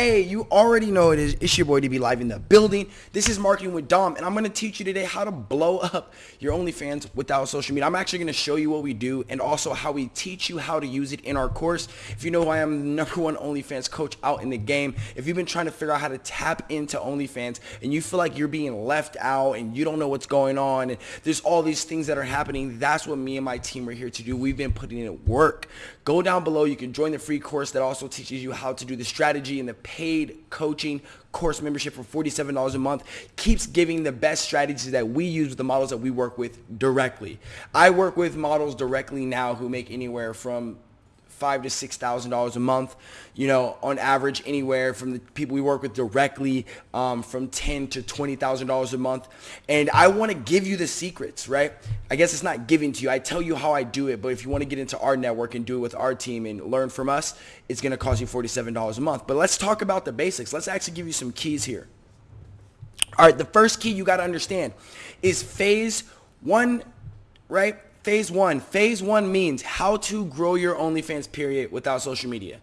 Hey, you already know it is. It's your boy DB Live in the building. This is Marketing with Dom, and I'm going to teach you today how to blow up your OnlyFans without social media. I'm actually going to show you what we do and also how we teach you how to use it in our course. If you know who I am, the number one OnlyFans coach out in the game. If you've been trying to figure out how to tap into OnlyFans and you feel like you're being left out and you don't know what's going on and there's all these things that are happening, that's what me and my team are here to do. We've been putting in work. Go down below. You can join the free course that also teaches you how to do the strategy and the paid coaching course membership for $47 a month keeps giving the best strategies that we use with the models that we work with directly. I work with models directly now who make anywhere from five to six thousand dollars a month. You know, on average, anywhere from the people we work with directly, um, from ten to twenty thousand dollars a month. And I want to give you the secrets, right? I guess it's not giving to you. I tell you how I do it, but if you want to get into our network and do it with our team and learn from us, it's going to cost you forty-seven dollars a month. But let's talk about the basics. Let's actually give you some keys here. All right, the first key you got to understand is phase one, right? Phase one. Phase one means how to grow your OnlyFans period without social media.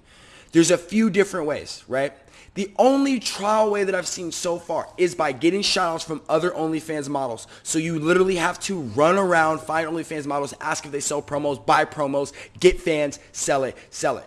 There's a few different ways, right? The only trial way that I've seen so far is by getting shoutouts from other OnlyFans models. So you literally have to run around, find OnlyFans models, ask if they sell promos, buy promos, get fans, sell it, sell it.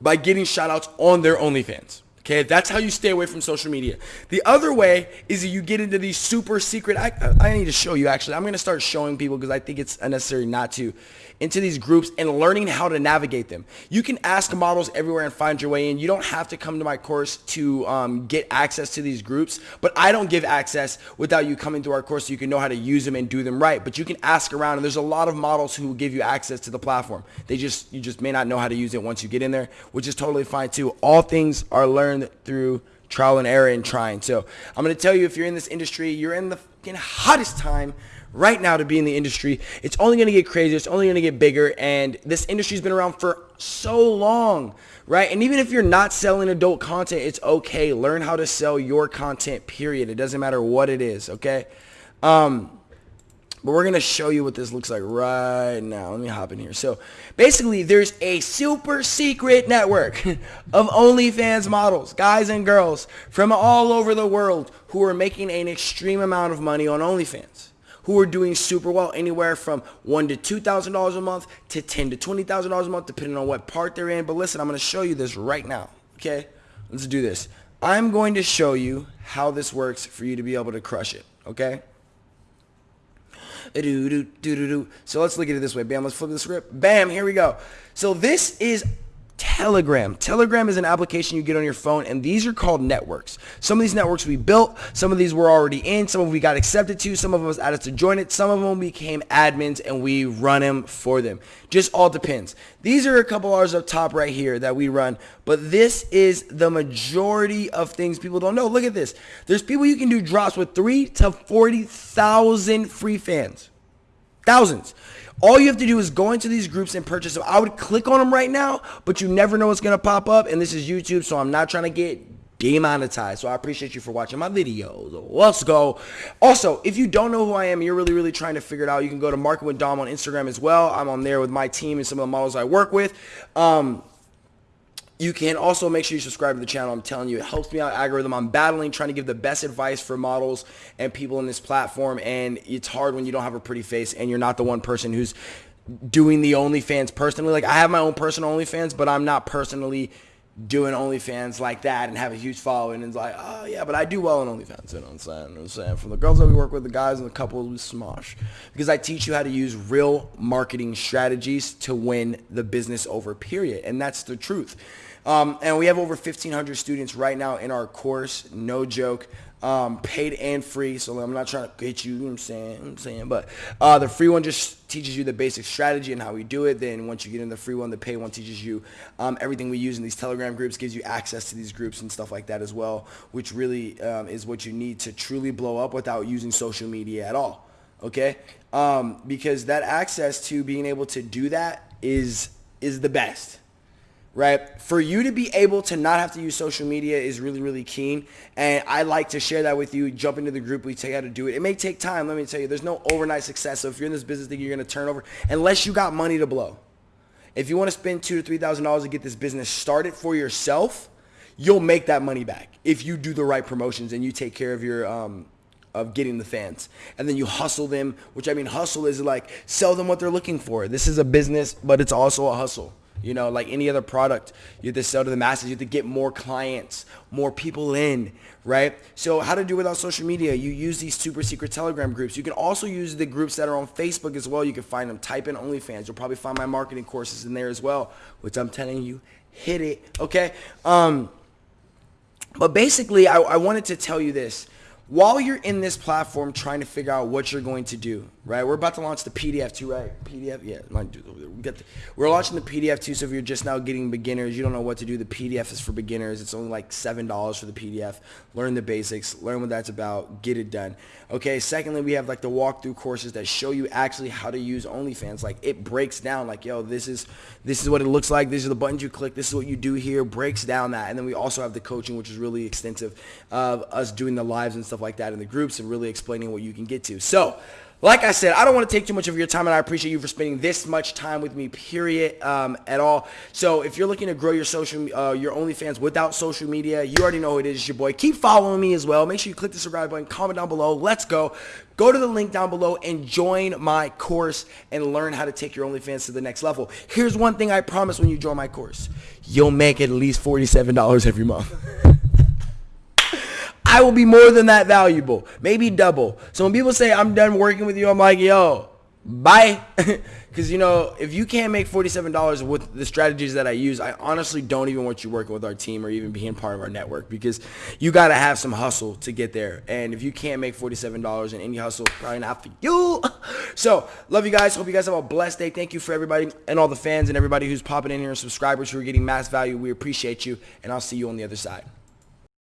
By getting shoutouts on their OnlyFans. Okay, that's how you stay away from social media. The other way is that you get into these super secret. I, I need to show you actually. I'm going to start showing people because I think it's unnecessary not to into these groups and learning how to navigate them. You can ask models everywhere and find your way in. You don't have to come to my course to um, get access to these groups, but I don't give access without you coming through our course so you can know how to use them and do them right. But you can ask around and there's a lot of models who will give you access to the platform. They just, you just may not know how to use it once you get in there, which is totally fine too. All things are learned through trial and error and trying. So I'm going to tell you if you're in this industry, you're in the hottest time right now to be in the industry. It's only going to get crazier. It's only going to get bigger. And this industry's been around for so long, right? And even if you're not selling adult content, it's okay. Learn how to sell your content, period. It doesn't matter what it is, okay? Um, but we're going to show you what this looks like right now. Let me hop in here. So basically, there's a super secret network of OnlyFans models, guys and girls from all over the world who are making an extreme amount of money on OnlyFans who are doing super well, anywhere from one to two thousand dollars a month to ten to twenty thousand dollars a month, depending on what part they're in. But listen, I'm to show you this right now. Okay, let's do this. I'm going to show you how this works for you to be able to crush it. Okay. So let's look at it this way. Bam, let's flip the script. Bam, here we go. So this is Telegram. Telegram is an application you get on your phone, and these are called networks. Some of these networks we built, some of these were already in, some of we got accepted to, some of us added to join it, some of them became admins, and we run them for them. Just all depends. These are a couple hours up top right here that we run, but this is the majority of things people don't know. Look at this. There's people you can do drops with three to 40,000 free fans. Thousands. All you have to do is go into these groups and purchase them. I would click on them right now, but you never know what's going to pop up. And this is YouTube, so I'm not trying to get demonetized. So I appreciate you for watching my videos. Let's go. Also, if you don't know who I am, you're really, really trying to figure it out, you can go to Market with Dom on Instagram as well. I'm on there with my team and some of the models I work with. Um, you can also make sure you subscribe to the channel. I'm telling you, it helps me out algorithm. I'm battling, trying to give the best advice for models and people in this platform. And it's hard when you don't have a pretty face and you're not the one person who's doing the OnlyFans personally. Like I have my own personal OnlyFans, but I'm not personally doing OnlyFans like that and have a huge following. And it's like, oh yeah, but I do well on OnlyFans. You know what I'm saying? You know what I'm saying? From the girls that we work with, the guys and the couples we smosh. Because I teach you how to use real marketing strategies to win the business over, period. And that's the truth. Um, and we have over 1,500 students right now in our course. No joke. Um, paid and free. So I'm not trying to get you, you know what I'm saying, I'm saying, but uh, the free one just teaches you the basic strategy and how we do it. Then once you get in the free one, the pay one teaches you um, everything we use in these Telegram groups, gives you access to these groups and stuff like that as well, which really um, is what you need to truly blow up without using social media at all. Okay, um, because that access to being able to do that is is the best right? For you to be able to not have to use social media is really, really keen. And I like to share that with you. Jump into the group. We tell you how to do it. It may take time. Let me tell you, there's no overnight success. So if you're in this business, thinking you're going to turn over, unless you got money to blow. If you want to spend two to three thousand dollars to get this business started for yourself, you'll make that money back if you do the right promotions and you take care of your um, of getting the fans. And then you hustle them, which I mean hustle is like sell them what they're looking for. This is a business, but it's also a hustle. You know, like any other product, you have to sell to the masses. You have to get more clients, more people in, right? So how to do without social media? You use these super secret Telegram groups. You can also use the groups that are on Facebook as well. You can find them. Type in OnlyFans. You'll probably find my marketing courses in there as well, which I'm telling you, hit it, okay? Um, but basically, I, I wanted to tell you this while you're in this platform trying to figure out what you're going to do, right? We're about to launch the PDF too, right? PDF, yeah. We we're launching the PDF too, so if you're just now getting beginners, you don't know what to do, the PDF is for beginners. It's only like $7 for the PDF. Learn the basics, learn what that's about, get it done. Okay, secondly, we have like the walkthrough courses that show you actually how to use OnlyFans. Like it breaks down like, yo, this is this is what it looks like. These are the buttons you click. This is what you do here. Breaks down that. And then we also have the coaching, which is really extensive of us doing the lives and stuff like that in the groups and really explaining what you can get to. So like I said, I don't want to take too much of your time, and I appreciate you for spending this much time with me, period, um, at all. So if you're looking to grow your social, uh, your OnlyFans without social media, you already know who it is. It's your boy. Keep following me as well. Make sure you click the subscribe button, comment down below. Let's go. Go to the link down below and join my course and learn how to take your OnlyFans to the next level. Here's one thing I promise when you join my course. You'll make at least $47 every month. I will be more than that valuable, maybe double. So when people say I'm done working with you, I'm like, yo, bye. Because, you know, if you can't make $47 with the strategies that I use, I honestly don't even want you working with our team or even being part of our network because you got to have some hustle to get there. And if you can't make $47 in any hustle, probably not for you. So, love you guys. Hope you guys have a blessed day. Thank you for everybody and all the fans and everybody who's popping in here and subscribers who are getting mass value. We appreciate you. And I'll see you on the other side.